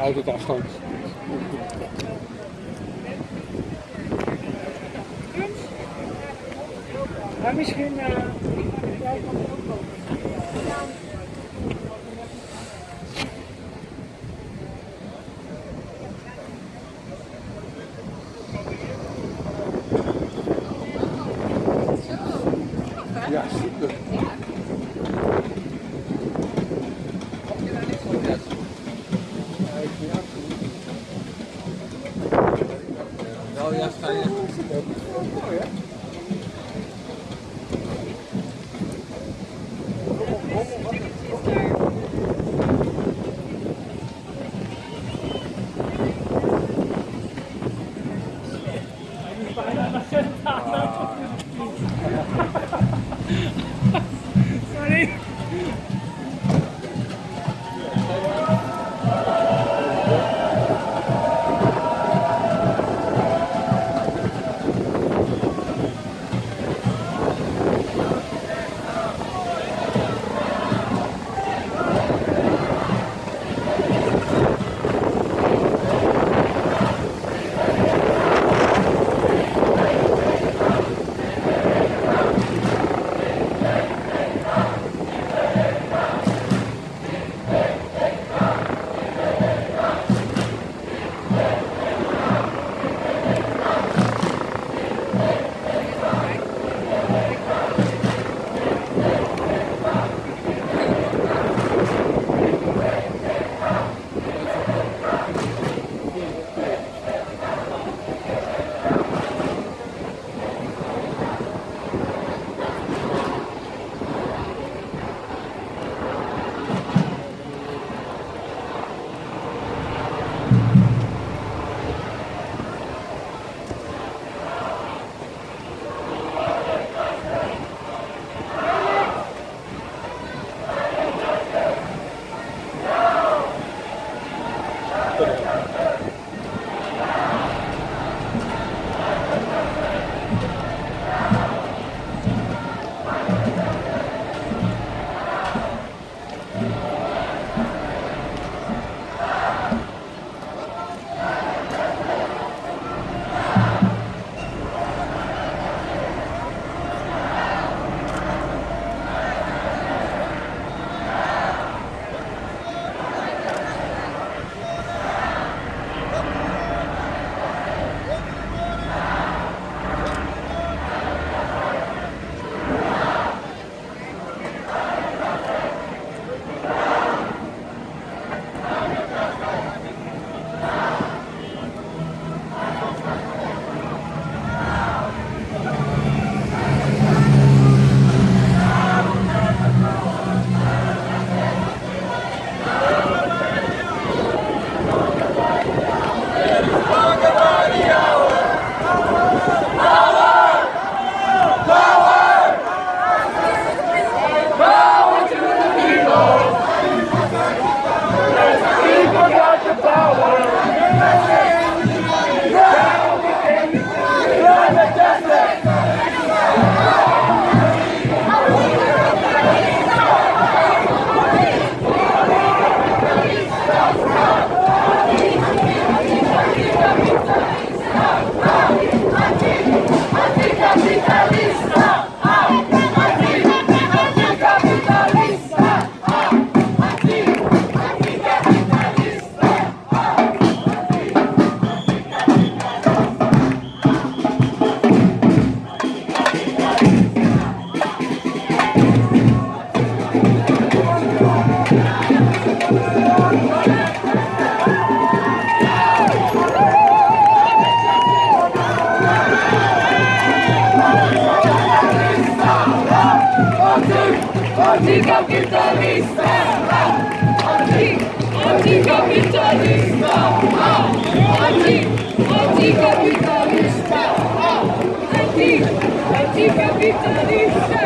auto altijd afstand. Maar misschien... Uh, それ Hospital. Anti-capitalista! Anticapitalista! Anticapitalista!